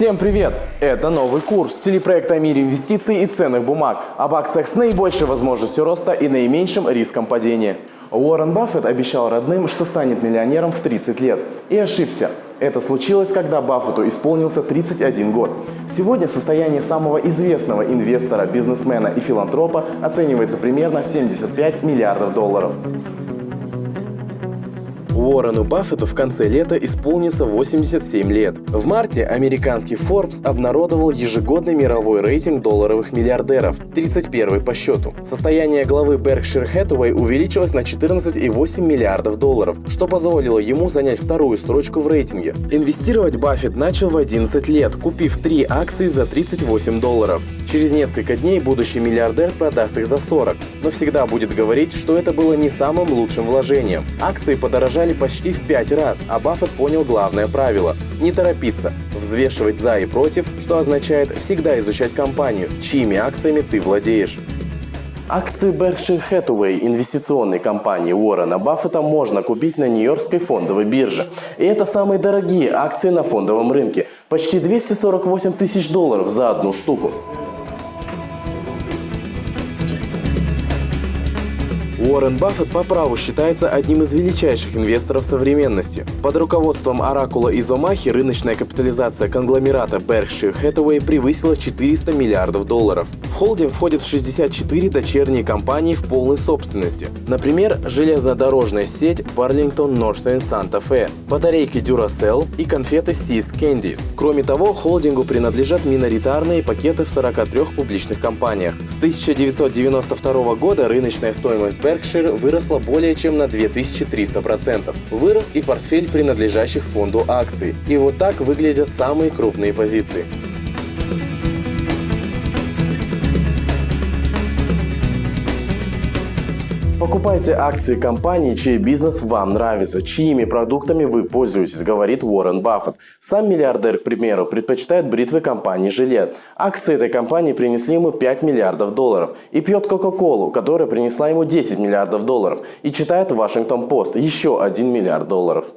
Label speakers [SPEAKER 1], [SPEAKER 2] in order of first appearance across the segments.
[SPEAKER 1] Всем привет! Это новый курс телепроекта о мире инвестиций и ценных бумаг, об акциях с наибольшей возможностью роста и наименьшим риском падения. Уоррен Баффет обещал родным, что станет миллионером в 30 лет. И ошибся. Это случилось, когда Баффету исполнился 31 год. Сегодня состояние самого известного инвестора, бизнесмена и филантропа оценивается примерно в 75 миллиардов долларов. Уоррену Баффету в конце лета исполнится 87 лет. В марте американский Forbes обнародовал ежегодный мировой рейтинг долларовых миллиардеров, 31 по счету. Состояние главы Berkshire Hathaway увеличилось на 14,8 миллиардов долларов, что позволило ему занять вторую строчку в рейтинге. Инвестировать Баффет начал в 11 лет, купив три акции за 38 долларов. Через несколько дней будущий миллиардер продаст их за 40, но всегда будет говорить, что это было не самым лучшим вложением. Акции подорожали подорожали почти в пять раз, а Баффет понял главное правило – не торопиться, взвешивать за и против, что означает всегда изучать компанию, чьими акциями ты владеешь. Акции Berkshire Hathaway, инвестиционной компании Уоррена Баффета, можно купить на Нью-Йоркской фондовой бирже. И это самые дорогие акции на фондовом рынке – почти 248 тысяч долларов за одну штуку. Уоррен Баффет по праву считается одним из величайших инвесторов современности. Под руководством Оракула из Омахи рыночная капитализация конгломерата Berkshire Hathaway превысила 400 миллиардов долларов. В холдинг входят 64 дочерние компании в полной собственности. Например, железнодорожная сеть Burlington Northern Santa Fe, батарейки Duracell и конфеты Seas Candies. Кроме того, холдингу принадлежат миноритарные пакеты в 43 публичных компаниях. С 1992 года рыночная стоимость Berkshire выросла более чем на 2300%. Вырос и портфель принадлежащих фонду акций. И вот так выглядят самые крупные позиции. Покупайте акции компании, чей бизнес вам нравится, чьими продуктами вы пользуетесь, говорит Уоррен Баффет. Сам миллиардер, к примеру, предпочитает бритвы компании «Жилет». Акции этой компании принесли ему 5 миллиардов долларов. И пьет Кока-Колу, которая принесла ему 10 миллиардов долларов. И читает Вашингтон Пост еще 1 миллиард долларов.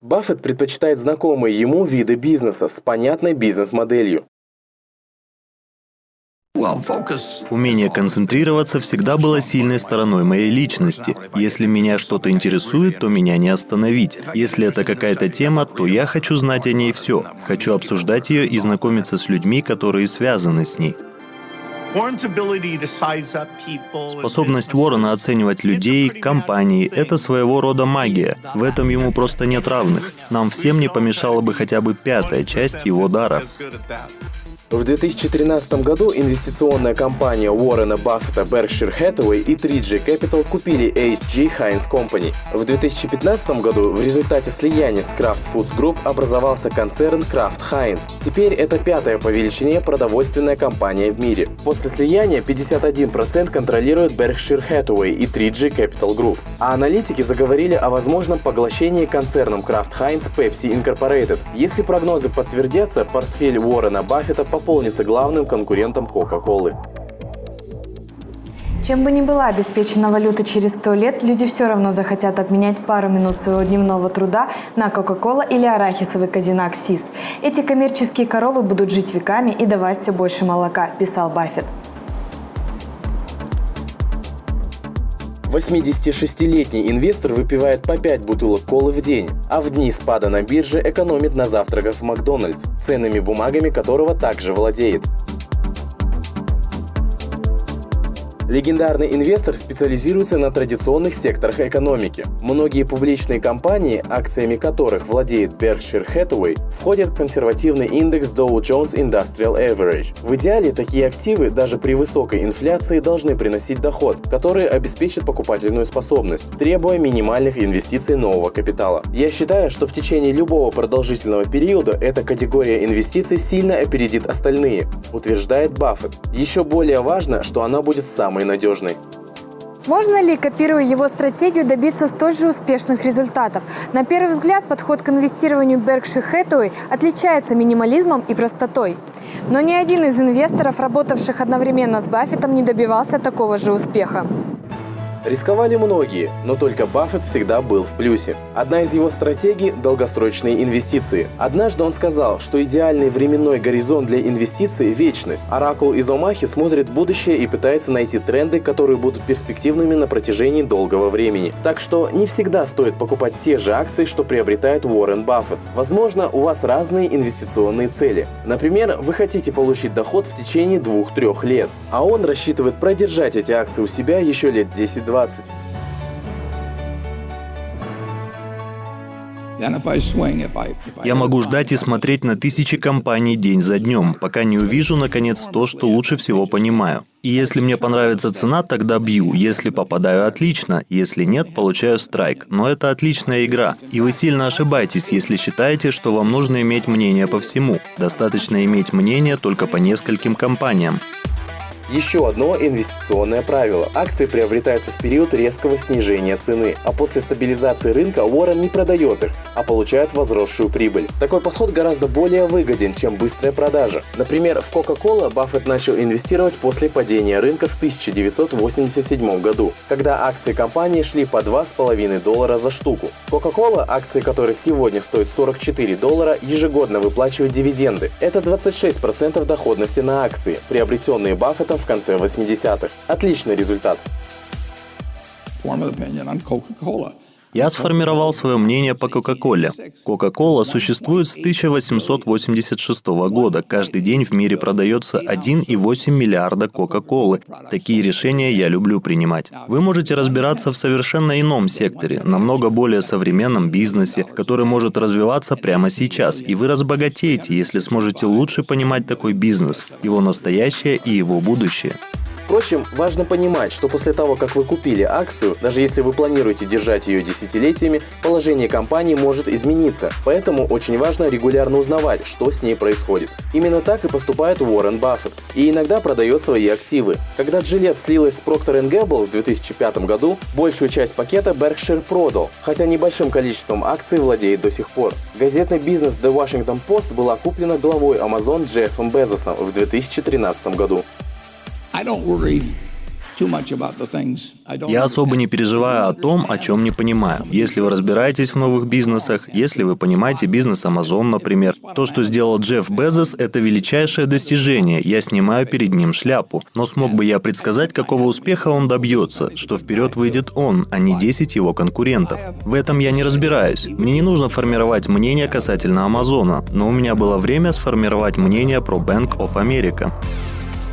[SPEAKER 1] Баффет предпочитает знакомые ему виды бизнеса с понятной бизнес-моделью.
[SPEAKER 2] Умение концентрироваться всегда было сильной стороной моей личности. Если меня что-то интересует, то меня не остановить. Если это какая-то тема, то я хочу знать о ней все. Хочу обсуждать ее и знакомиться с людьми, которые связаны с ней. Способность Уоррена оценивать людей, компании — это своего рода магия. В этом ему просто нет равных. Нам всем не помешала бы хотя бы пятая часть его дара.
[SPEAKER 1] В 2013 году инвестиционная компания Уоррена Баффета Berkshire Hathaway и 3G Capital купили H.G. Heinz Company. В 2015 году в результате слияния с Kraft Foods Group образовался концерн Kraft Heinz. Теперь это пятая по величине продовольственная компания в мире. После слияния 51% контролирует Berkshire Hathaway и 3G Capital Group. А аналитики заговорили о возможном поглощении концерном Kraft Heinz Pepsi Incorporated. Если прогнозы подтвердятся, портфель Уоррена Баффета по пополнится главным конкурентом Coca-Cola.
[SPEAKER 3] Чем бы ни была обеспечена валюта через сто лет, люди все равно захотят обменять пару минут своего дневного труда на Кока-Кола или арахисовый казинак СИС. Эти коммерческие коровы будут жить веками и давать все больше молока, писал Баффет.
[SPEAKER 1] 86-летний инвестор выпивает по 5 бутылок колы в день, а в дни спада на бирже экономит на завтраках в Макдональдс, ценными бумагами которого также владеет. Легендарный инвестор специализируется на традиционных секторах экономики. Многие публичные компании, акциями которых владеет Berkshire Hathaway, входят в консервативный индекс Dow Jones Industrial Average. В идеале такие активы даже при высокой инфляции должны приносить доход, который обеспечит покупательную способность, требуя минимальных инвестиций нового капитала. Я считаю, что в течение любого продолжительного периода эта категория инвестиций сильно опередит остальные, утверждает Баффет. Еще более важно, что она будет самой самой надежной.
[SPEAKER 3] Можно ли, копируя его стратегию, добиться столь же успешных результатов? На первый взгляд, подход к инвестированию Berkshire Hathaway отличается минимализмом и простотой. Но ни один из инвесторов, работавших одновременно с Баффетом, не добивался такого же успеха.
[SPEAKER 1] Рисковали многие, но только Баффет всегда был в плюсе. Одна из его стратегий – долгосрочные инвестиции. Однажды он сказал, что идеальный временной горизонт для инвестиций – вечность. Оракул из Омахи смотрит в будущее и пытается найти тренды, которые будут перспективными на протяжении долгого времени. Так что не всегда стоит покупать те же акции, что приобретает Уоррен Баффет. Возможно, у вас разные инвестиционные цели. Например, вы хотите получить доход в течение 2-3 лет, а он рассчитывает продержать эти акции у себя еще лет 10-20.
[SPEAKER 2] Я могу ждать и смотреть на тысячи компаний день за днем, пока не увижу, наконец, то, что лучше всего понимаю. И если мне понравится цена, тогда бью. Если попадаю, отлично. Если нет, получаю страйк. Но это отличная игра. И вы сильно ошибаетесь, если считаете, что вам нужно иметь мнение по всему. Достаточно иметь мнение только по нескольким компаниям.
[SPEAKER 1] Еще одно инвестиционное правило. Акции приобретаются в период резкого снижения цены, а после стабилизации рынка Уоррен не продает их, а получает возросшую прибыль. Такой подход гораздо более выгоден, чем быстрая продажа. Например, в Coca-Cola Баффет начал инвестировать после падения рынка в 1987 году, когда акции компании шли по 2,5 доллара за штуку. Coca-Cola, акции которой сегодня стоят 44 доллара, ежегодно выплачивают дивиденды. Это 26% доходности на акции, приобретенные Баффетом в конце 80-х. Отличный результат.
[SPEAKER 2] Я сформировал свое мнение по Кока-Коле. Кока-Кола существует с 1886 года. Каждый день в мире продается 1,8 миллиарда Кока-Колы. Такие решения я люблю принимать. Вы можете разбираться в совершенно ином секторе, намного более современном бизнесе, который может развиваться прямо сейчас, и вы разбогатеете, если сможете лучше понимать такой бизнес, его настоящее и его будущее.
[SPEAKER 1] Впрочем, важно понимать, что после того, как вы купили акцию, даже если вы планируете держать ее десятилетиями, положение компании может измениться. Поэтому очень важно регулярно узнавать, что с ней происходит. Именно так и поступает Уоррен Баффет. И иногда продает свои активы. Когда Gillette слилась с Procter Gamble в 2005 году, большую часть пакета Berkshire продал, хотя небольшим количеством акций владеет до сих пор. Газетный бизнес The Washington Post была куплена главой Amazon Джеффом Безосом в 2013 году.
[SPEAKER 2] Я особо не переживаю о том, о чем не понимаю. Если вы разбираетесь в новых бизнесах, если вы понимаете бизнес Amazon, например, то, что сделал Джефф Безос, это величайшее достижение. Я снимаю перед ним шляпу. Но смог бы я предсказать, какого успеха он добьется, что вперед выйдет он, а не 10 его конкурентов. В этом я не разбираюсь. Мне не нужно формировать мнение касательно Амазона, но у меня было время сформировать мнение про Bank of America.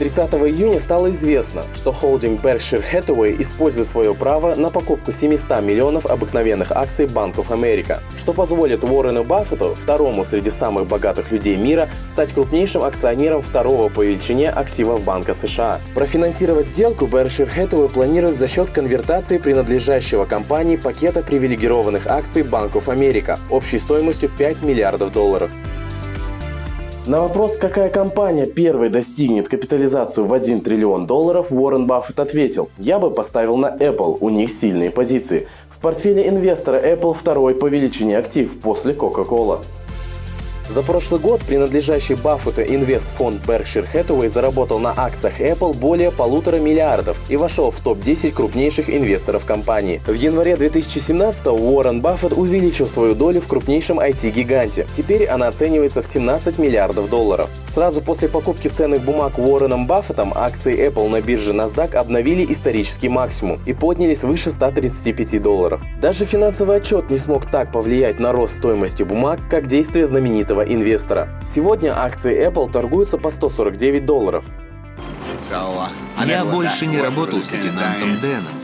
[SPEAKER 1] 30 июня стало известно, что холдинг Berkshire Hathaway использует свое право на покупку 700 миллионов обыкновенных акций Банков Америка, что позволит Уоррену Баффету, второму среди самых богатых людей мира, стать крупнейшим акционером второго по величине активов Банка США. Профинансировать сделку Berkshire Hathaway планирует за счет конвертации принадлежащего компании пакета привилегированных акций Банков Америка общей стоимостью 5 миллиардов долларов. На вопрос, какая компания первой достигнет капитализацию в 1 триллион долларов, Уоррен Баффет ответил, я бы поставил на Apple, у них сильные позиции. В портфеле инвестора Apple второй по величине актив после Coca-Cola. За прошлый год принадлежащий Баффету инвестфонд Berkshire Hathaway заработал на акциях Apple более полутора миллиардов и вошел в топ-10 крупнейших инвесторов компании. В январе 2017 Уоррен Баффет увеличил свою долю в крупнейшем IT-гиганте. Теперь она оценивается в 17 миллиардов долларов. Сразу после покупки ценных бумаг Уорреном Баффетом акции Apple на бирже NASDAQ обновили исторический максимум и поднялись выше 135 долларов. Даже финансовый отчет не смог так повлиять на рост стоимости бумаг, как действие знаменитого инвестора. Сегодня акции Apple торгуются по 149 долларов.
[SPEAKER 4] Я больше не работал с лейтенантом Дэном.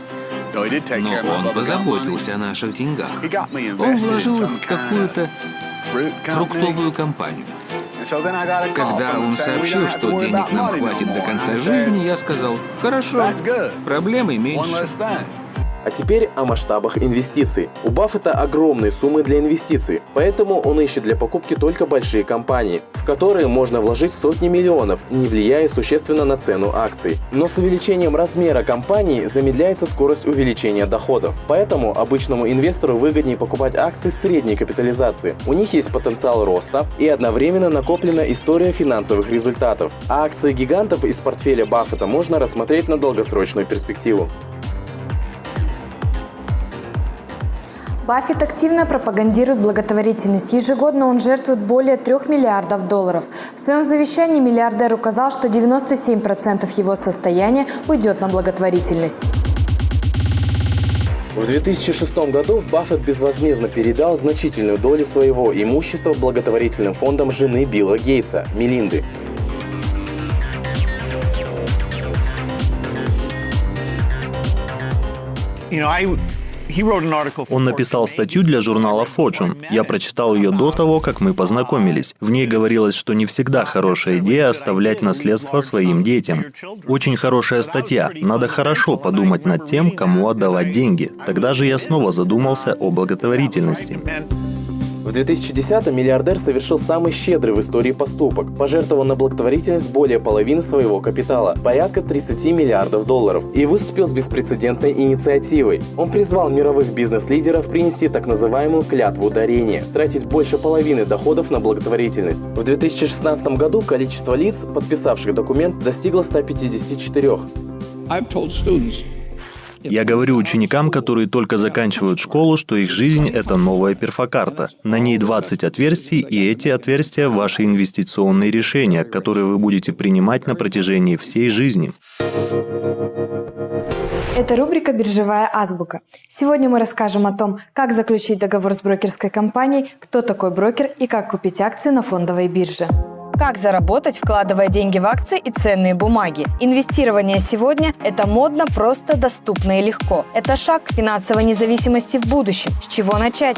[SPEAKER 4] Но он позаботился о наших деньгах. Он вложил их в какую-то фруктовую компанию. Когда он сообщил, что денег нам хватит до конца жизни, я сказал, хорошо, проблемы меньше.
[SPEAKER 1] А теперь о масштабах инвестиций. У Баффета огромные суммы для инвестиций, поэтому он ищет для покупки только большие компании, в которые можно вложить сотни миллионов, не влияя существенно на цену акций. Но с увеличением размера компании замедляется скорость увеличения доходов. Поэтому обычному инвестору выгоднее покупать акции средней капитализации. У них есть потенциал роста и одновременно накоплена история финансовых результатов. А акции гигантов из портфеля Баффета можно рассмотреть на долгосрочную перспективу.
[SPEAKER 3] Баффет активно пропагандирует благотворительность. Ежегодно он жертвует более 3 миллиардов долларов. В своем завещании миллиардер указал, что 97% его состояния уйдет на благотворительность.
[SPEAKER 1] В 2006 году Баффет безвозмездно передал значительную долю своего имущества благотворительным фондам жены Билла Гейтса, Мелинды.
[SPEAKER 2] You know, I он написал статью для журнала Fortune. Я прочитал ее до того, как мы познакомились. В ней говорилось, что не всегда хорошая идея оставлять наследство своим детям. Очень хорошая статья. Надо хорошо подумать над тем, кому отдавать деньги. Тогда же я снова задумался о благотворительности.
[SPEAKER 1] В 2010-м миллиардер совершил самый щедрый в истории поступок, пожертвовал на благотворительность более половины своего капитала, порядка 30 миллиардов долларов, и выступил с беспрецедентной инициативой. Он призвал мировых бизнес-лидеров принести так называемую клятву дарения, тратить больше половины доходов на благотворительность. В 2016 году количество лиц, подписавших документ, достигло 154.
[SPEAKER 2] Я говорю ученикам, которые только заканчивают школу, что их жизнь — это новая перфокарта. На ней 20 отверстий, и эти отверстия — ваши инвестиционные решения, которые вы будете принимать на протяжении всей жизни.
[SPEAKER 3] Это рубрика «Биржевая азбука». Сегодня мы расскажем о том, как заключить договор с брокерской компанией, кто такой брокер и как купить акции на фондовой бирже. Как заработать, вкладывая деньги в акции и ценные бумаги? Инвестирование сегодня – это модно, просто, доступно и легко. Это шаг к финансовой независимости в будущем. С чего начать?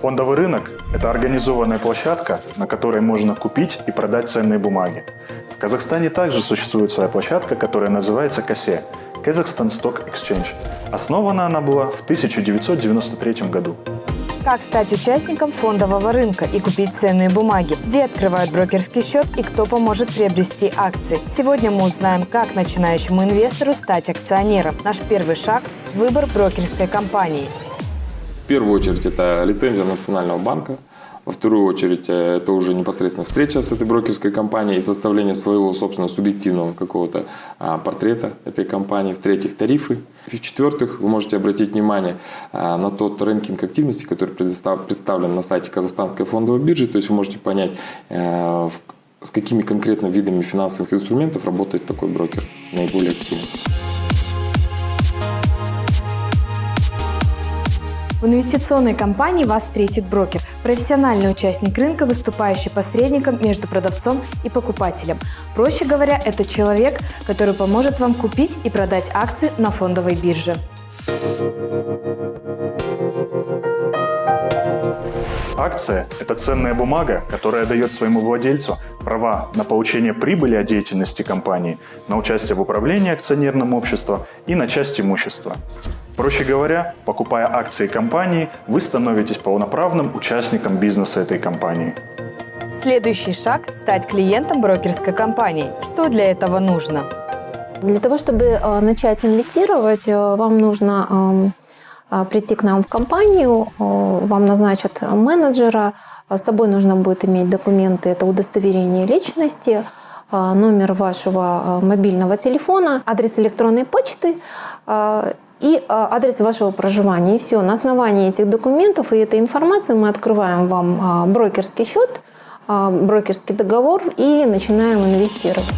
[SPEAKER 5] Фондовый рынок – это организованная площадка, на которой можно купить и продать ценные бумаги. В Казахстане также существует своя площадка, которая называется КАСЕ – Kazakhstan Stock Exchange. Основана она была в 1993 году.
[SPEAKER 3] Как стать участником фондового рынка и купить ценные бумаги? Где открывают брокерский счет и кто поможет приобрести акции? Сегодня мы узнаем, как начинающему инвестору стать акционером. Наш первый шаг – выбор брокерской компании.
[SPEAKER 6] В первую очередь это лицензия Национального банка – во вторую очередь, э, это уже непосредственно встреча с этой брокерской компанией и составление своего, собственно, субъективного какого-то а, портрета этой компании. В-третьих, тарифы. В-четвертых, вы можете обратить внимание а, на тот рынкинг активности, который представлен на сайте Казахстанской фондовой биржи. То есть вы можете понять, э, с какими конкретно видами финансовых инструментов работает такой брокер наиболее активно.
[SPEAKER 3] В инвестиционной компании вас встретит брокер – профессиональный участник рынка, выступающий посредником между продавцом и покупателем. Проще говоря, это человек, который поможет вам купить и продать акции на фондовой бирже.
[SPEAKER 5] Акция – это ценная бумага, которая дает своему владельцу права на получение прибыли от деятельности компании, на участие в управлении акционерным обществом и на часть имущества. Проще говоря, покупая акции компании, вы становитесь полноправным участником бизнеса этой компании.
[SPEAKER 3] Следующий шаг – стать клиентом брокерской компании. Что для этого нужно?
[SPEAKER 7] Для того, чтобы э, начать инвестировать, э, вам нужно э, прийти к нам в компанию, вам назначат менеджера, с собой нужно будет иметь документы, это удостоверение личности, номер вашего мобильного телефона, адрес электронной почты и а, адрес вашего проживания. И все. На основании этих документов и этой информации мы открываем вам а, брокерский счет, а, брокерский договор и начинаем инвестировать.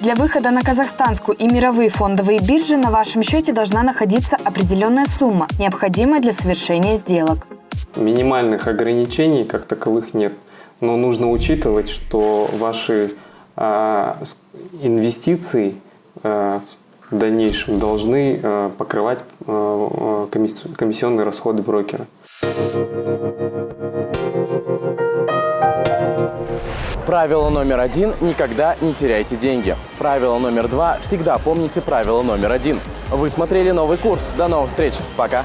[SPEAKER 3] Для выхода на казахстанскую и мировые фондовые биржи на вашем счете должна находиться определенная сумма, необходимая для совершения сделок.
[SPEAKER 8] Минимальных ограничений как таковых нет, но нужно учитывать, что ваши э, инвестиции э, в дальнейшем должны э, покрывать э, э, комиссионные расходы брокера.
[SPEAKER 1] Правило номер один – никогда не теряйте деньги. Правило номер два – всегда помните правило номер один. Вы смотрели новый курс. До новых встреч. Пока.